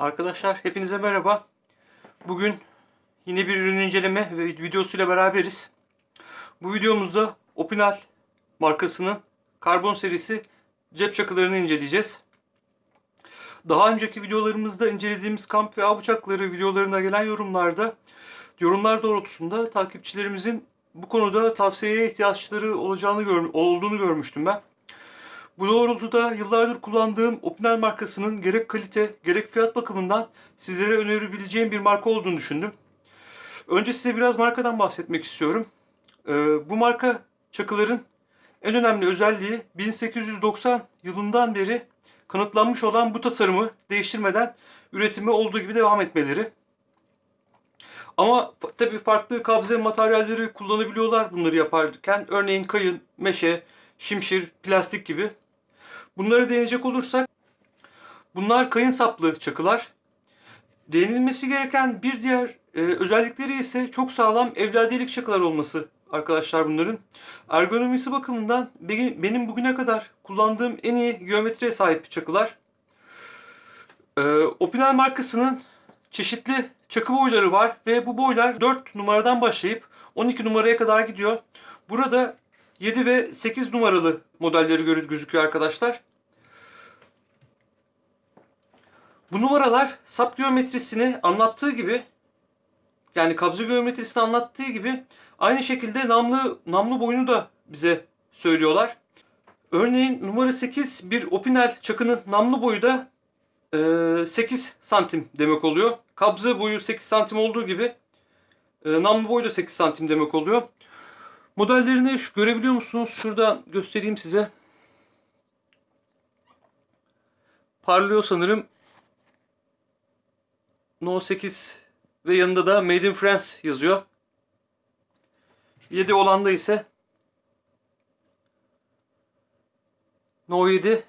Arkadaşlar hepinize merhaba. Bugün yine bir ürün inceleme ve videosuyla beraberiz. Bu videomuzda Opinal markasının karbon serisi cep çakılarını inceleyeceğiz. Daha önceki videolarımızda incelediğimiz kamp ve av bıçakları videolarına gelen yorumlarda yorumlar doğrultusunda takipçilerimizin bu konuda tavsiyeye ihtiyaçları olacağını gör, olduğunu görmüştüm ben. Bu doğrultuda yıllardır kullandığım Opinel markasının gerek kalite gerek fiyat bakımından sizlere önerebileceğim bir marka olduğunu düşündüm. Önce size biraz markadan bahsetmek istiyorum. Ee, bu marka çakıların en önemli özelliği 1890 yılından beri kanıtlanmış olan bu tasarımı değiştirmeden üretimi olduğu gibi devam etmeleri. Ama tabii farklı kabze materyalleri kullanabiliyorlar bunları yaparken. Örneğin kayın, meşe, şimşir, plastik gibi. Bunlara değinecek olursak bunlar kayın saplı çakılar. Değinilmesi gereken bir diğer e, özellikleri ise çok sağlam evladiyelik çakılar olması arkadaşlar bunların. Ergonomisi bakımından benim bugüne kadar kullandığım en iyi geometriye sahip çakılar. E, Opinel markasının çeşitli çakı boyları var ve bu boylar 4 numaradan başlayıp 12 numaraya kadar gidiyor. Burada 7 ve 8 numaralı modelleri görüz gözüküyor arkadaşlar. Bu numaralar sap geometrisini anlattığı gibi yani kabze geometrisini anlattığı gibi aynı şekilde namlu namlu boyunu da bize söylüyorlar. Örneğin numara 8 bir Opinel çakının namlu boyu da 8 santim demek oluyor. Kabze boyu 8 santim olduğu gibi namlu boyu da 8 santim demek oluyor. Modellerini şu, görebiliyor musunuz? Şurada göstereyim size. Parlıyor sanırım. No 8 ve yanında da Made in France yazıyor. 7 olanda ise No 7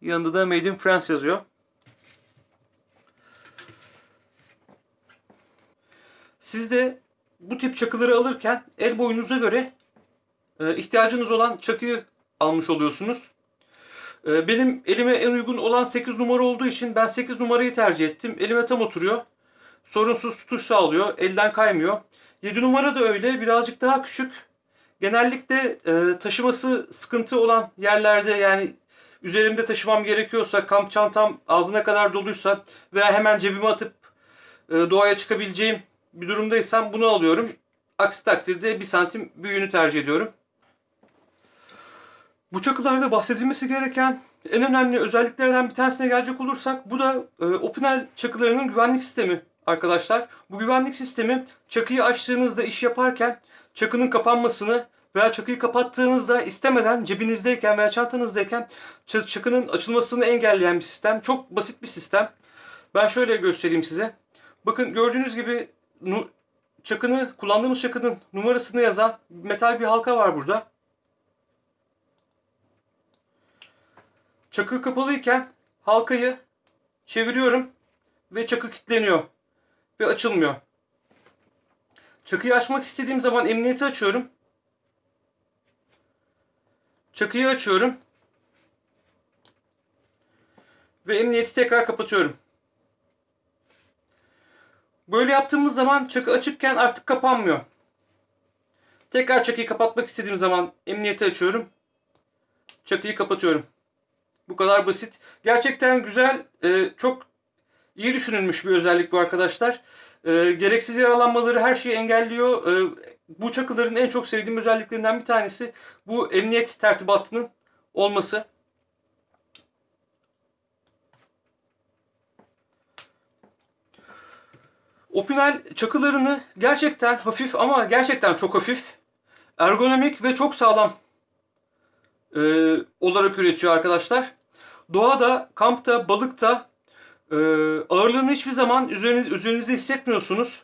yanında da Made in France yazıyor. Siz de bu tip çakıları alırken el boyunuza göre e, ihtiyacınız olan çakıyı almış oluyorsunuz. E, benim elime en uygun olan 8 numara olduğu için ben 8 numarayı tercih ettim. Elime tam oturuyor. Sorunsuz tutuş sağlıyor. Elden kaymıyor. 7 numara da öyle. Birazcık daha küçük. Genellikle e, taşıması sıkıntı olan yerlerde yani üzerimde taşımam gerekiyorsa, kamp çantam ağzına kadar doluysa veya hemen cebime atıp e, doğaya çıkabileceğim bir durumdaysam bunu alıyorum. Aksi takdirde bir santim büyüğünü tercih ediyorum. Bu çakılarda bahsedilmesi gereken en önemli özelliklerden bir tanesine gelecek olursak bu da e, Opinel çakılarının güvenlik sistemi arkadaşlar. Bu güvenlik sistemi çakıyı açtığınızda iş yaparken çakının kapanmasını veya çakıyı kapattığınızda istemeden cebinizdeyken veya çantanızdayken çakının açılmasını engelleyen bir sistem. Çok basit bir sistem. Ben şöyle göstereyim size. Bakın gördüğünüz gibi çakını, kullandığımız çakının numarasını yazan metal bir halka var burada. Çakı kapalıyken halkayı çeviriyorum ve çakı kilitleniyor ve açılmıyor. Çakıyı açmak istediğim zaman emniyeti açıyorum. Çakıyı açıyorum. Ve emniyeti tekrar kapatıyorum. Böyle yaptığımız zaman çakı açıkken artık kapanmıyor. Tekrar çakıyı kapatmak istediğim zaman emniyeti açıyorum. Çakıyı kapatıyorum. Bu kadar basit. Gerçekten güzel, e, çok iyi düşünülmüş bir özellik bu arkadaşlar. E, gereksiz yaralanmaları her şeyi engelliyor. E, bu çakıların en çok sevdiğim özelliklerinden bir tanesi bu emniyet tertibatının olması. Opinel çakılarını gerçekten hafif ama gerçekten çok hafif, ergonomik ve çok sağlam e, olarak üretiyor arkadaşlar. Doğada, kampta, balıkta e, ağırlığını hiçbir zaman üzeriniz, üzerinizde hissetmiyorsunuz.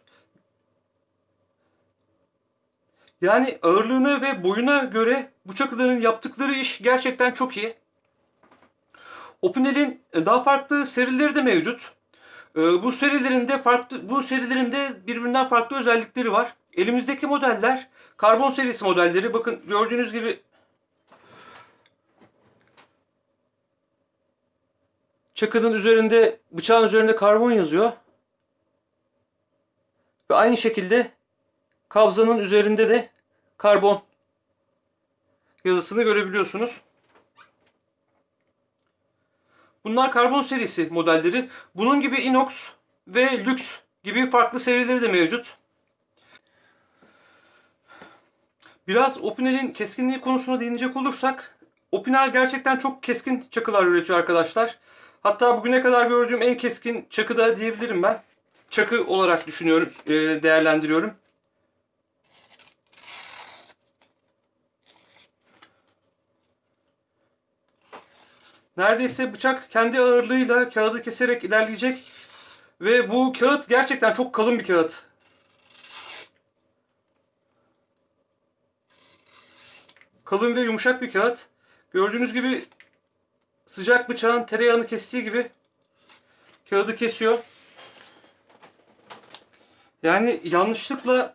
Yani ağırlığına ve boyuna göre bu çakıların yaptıkları iş gerçekten çok iyi. Opinel'in daha farklı serileri de mevcut. Ee, bu serilerinde farklı bu serilerinde birbirinden farklı özellikleri var. Elimizdeki modeller karbon serisi modelleri. Bakın gördüğünüz gibi çakının üzerinde, bıçağın üzerinde karbon yazıyor. Ve aynı şekilde kabzanın üzerinde de karbon yazısını görebiliyorsunuz. Bunlar karbon serisi modelleri. Bunun gibi inox ve lüks gibi farklı serileri de mevcut. Biraz Opinel'in keskinliği konusuna değinecek olursak Opinel gerçekten çok keskin çakılar üretiyor arkadaşlar. Hatta bugüne kadar gördüğüm en keskin çakı da diyebilirim ben. Çakı olarak düşünüyorum, e, değerlendiriyorum. Neredeyse bıçak kendi ağırlığıyla kağıdı keserek ilerleyecek. Ve bu kağıt gerçekten çok kalın bir kağıt. Kalın ve yumuşak bir kağıt. Gördüğünüz gibi sıcak bıçağın tereyağını kestiği gibi kağıdı kesiyor. Yani yanlışlıkla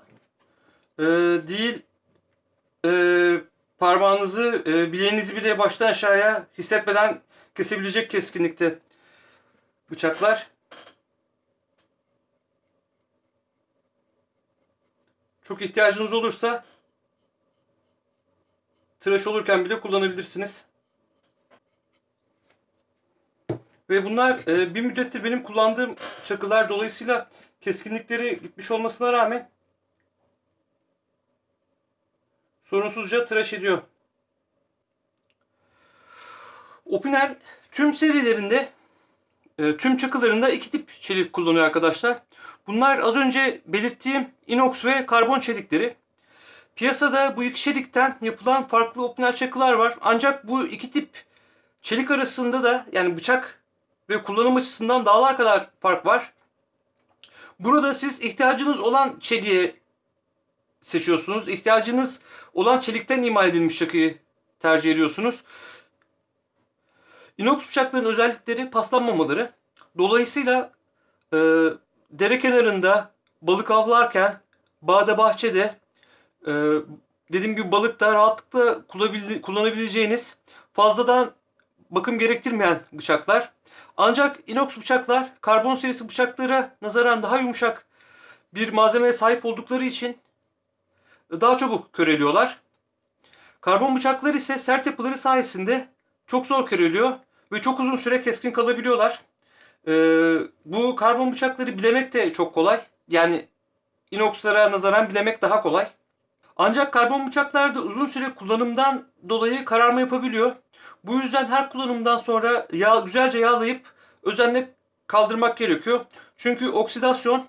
e, değil e, parmağınızı, e, bileğinizi bile baştan aşağıya hissetmeden kesebilecek keskinlikte bıçaklar. Çok ihtiyacınız olursa tıraş olurken bile kullanabilirsiniz. Ve bunlar e, bir müddettir benim kullandığım çakılar dolayısıyla keskinlikleri gitmiş olmasına rağmen sorunsuzca tıraş ediyor. Opinel tüm serilerinde e, tüm çakılarında iki tip çelik kullanıyor arkadaşlar. Bunlar az önce belirttiğim inox ve karbon çelikleri. Piyasada bu iki çelikten yapılan farklı opinel çakılar var. Ancak bu iki tip çelik arasında da yani bıçak ve kullanım açısından dağlar kadar fark var. Burada siz ihtiyacınız olan çeliğe seçiyorsunuz. İhtiyacınız olan çelikten imal edilmiş çakıyı tercih ediyorsunuz. Inox bıçakların özellikleri paslanmamaları. Dolayısıyla e, dere kenarında balık avlarken bağda bahçede e, dediğim gibi balıkta rahatlıkla kullanabileceğiniz fazladan bakım gerektirmeyen bıçaklar. Ancak inox bıçaklar karbon serisi bıçaklara nazaran daha yumuşak bir malzemeye sahip oldukları için daha çabuk köreliyorlar. Karbon bıçaklar ise sert yapıları sayesinde çok zor köreliyor ve çok uzun süre keskin kalabiliyorlar. Ee, bu karbon bıçakları bilemek de çok kolay. Yani inoxlara nazaran bilemek daha kolay. Ancak karbon bıçaklarda uzun süre kullanımdan dolayı kararma yapabiliyor. Bu yüzden her kullanımdan sonra yağ, güzelce yağlayıp özenle kaldırmak gerekiyor. Çünkü oksidasyon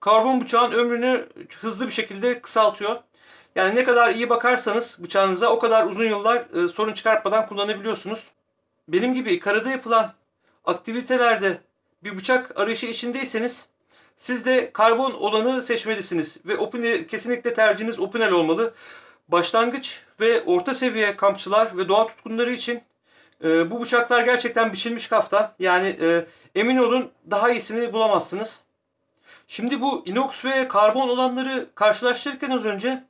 karbon bıçağın ömrünü hızlı bir şekilde kısaltıyor. Yani ne kadar iyi bakarsanız bıçağınıza o kadar uzun yıllar e, sorun çıkartmadan kullanabiliyorsunuz. Benim gibi karada yapılan aktivitelerde bir bıçak arayışı içindeyseniz siz de karbon olanı seçmelisiniz ve opine, kesinlikle tercihiniz Opinel olmalı. Başlangıç ve orta seviye kampçılar ve doğa tutkunları için e, bu bıçaklar gerçekten biçilmiş kaftan. Yani e, emin olun daha iyisini bulamazsınız. Şimdi bu inox ve karbon olanları karşılaştırırken az önce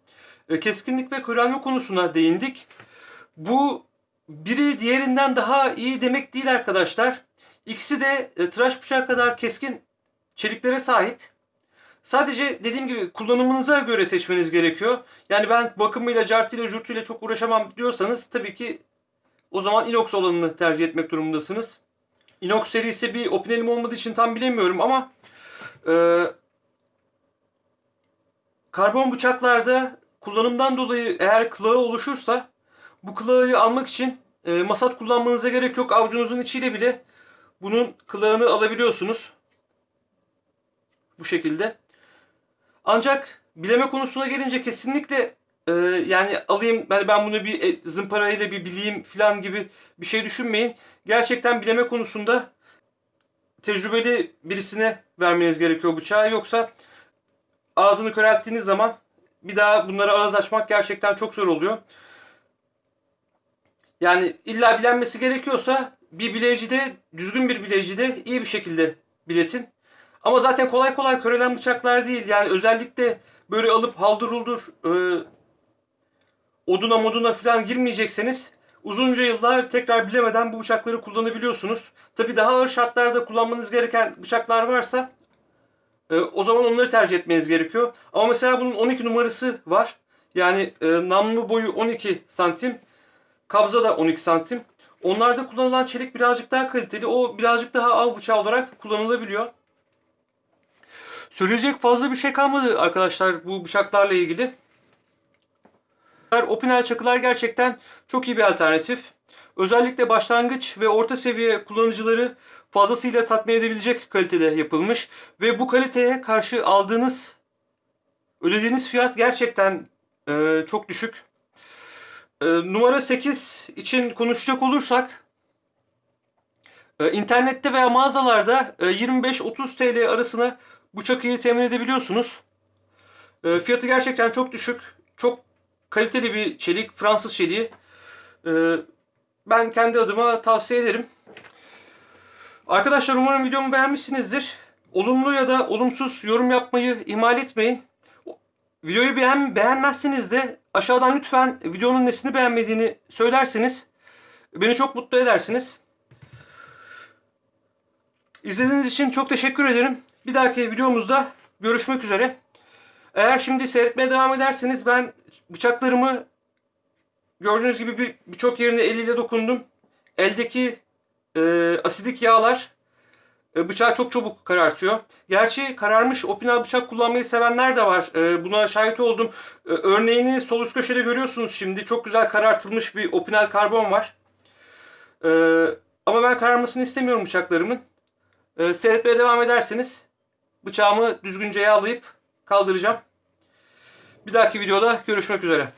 keskinlik ve körelme konusuna değindik. Bu biri diğerinden daha iyi demek değil arkadaşlar. İkisi de e, tıraş bıçağı kadar keskin çeliklere sahip. Sadece dediğim gibi kullanımınıza göre seçmeniz gerekiyor. Yani ben bakımıyla, cartıyla, jurtuyla çok uğraşamam diyorsanız tabii ki o zaman inox olanını tercih etmek durumundasınız. Inox serisi bir opinelim olmadığı için tam bilemiyorum ama e, karbon bıçaklarda kullanımdan dolayı eğer kılağı oluşursa bu kılağı almak için e, masat kullanmanıza gerek yok. Avucunuzun içiyle bile bunun kılağını alabiliyorsunuz. Bu şekilde. Ancak bileme konusuna gelince kesinlikle e, yani alayım ben ben bunu bir e, zımparayla bir bileyim falan gibi bir şey düşünmeyin. Gerçekten bileme konusunda tecrübeli birisine vermeniz gerekiyor bıçağı. Yoksa ağzını körelttiğiniz zaman bir daha bunlara ağız açmak gerçekten çok zor oluyor. Yani illa bilenmesi gerekiyorsa bir bileyicide, düzgün bir bileyicide iyi bir şekilde biletin. Ama zaten kolay kolay körelen bıçaklar değil. Yani özellikle böyle alıp haldır e, oduna moduna falan girmeyecekseniz uzunca yıllar tekrar bilemeden bu bıçakları kullanabiliyorsunuz. Tabi daha ağır şartlarda kullanmanız gereken bıçaklar varsa e, o zaman onları tercih etmeniz gerekiyor. Ama mesela bunun 12 numarası var. Yani e, namlu boyu 12 santim, kabza da 12 santim. Onlarda kullanılan çelik birazcık daha kaliteli. O birazcık daha av bıçağı olarak kullanılabiliyor. Söyleyecek fazla bir şey kalmadı arkadaşlar bu bıçaklarla ilgili. Opinel çakılar gerçekten çok iyi bir alternatif. Özellikle başlangıç ve orta seviye kullanıcıları fazlasıyla tatmin edebilecek kalitede yapılmış. Ve bu kaliteye karşı aldığınız, ödediğiniz fiyat gerçekten e, çok düşük. E, numara 8 için konuşacak olursak, e, internette veya mağazalarda e, 25-30 TL arasına bu çakıyı temin edebiliyorsunuz. E, fiyatı gerçekten çok düşük. Çok kaliteli bir çelik. Fransız çeliği. E, ben kendi adıma tavsiye ederim. Arkadaşlar umarım videomu beğenmişsinizdir. Olumlu ya da olumsuz yorum yapmayı ihmal etmeyin. Videoyu beğen beğenmezseniz de aşağıdan lütfen videonun nesini beğenmediğini söylerseniz beni çok mutlu edersiniz. İzlediğiniz için çok teşekkür ederim. Bir dahaki videomuzda görüşmek üzere. Eğer şimdi seyretmeye devam ederseniz ben bıçaklarımı gördüğünüz gibi birçok bir yerine eliyle dokundum. Eldeki e, asidik yağlar e, bıçağı çok çabuk karartıyor. Gerçi kararmış opinal bıçak kullanmayı sevenler de var. E, buna şahit oldum. E, örneğini sol üst köşede görüyorsunuz şimdi. Çok güzel karartılmış bir opinal karbon var. E, ama ben kararmasını istemiyorum bıçaklarımın. E, seyretmeye devam ederseniz bıçağımı düzgünce yağlayıp kaldıracağım. Bir dahaki videoda görüşmek üzere.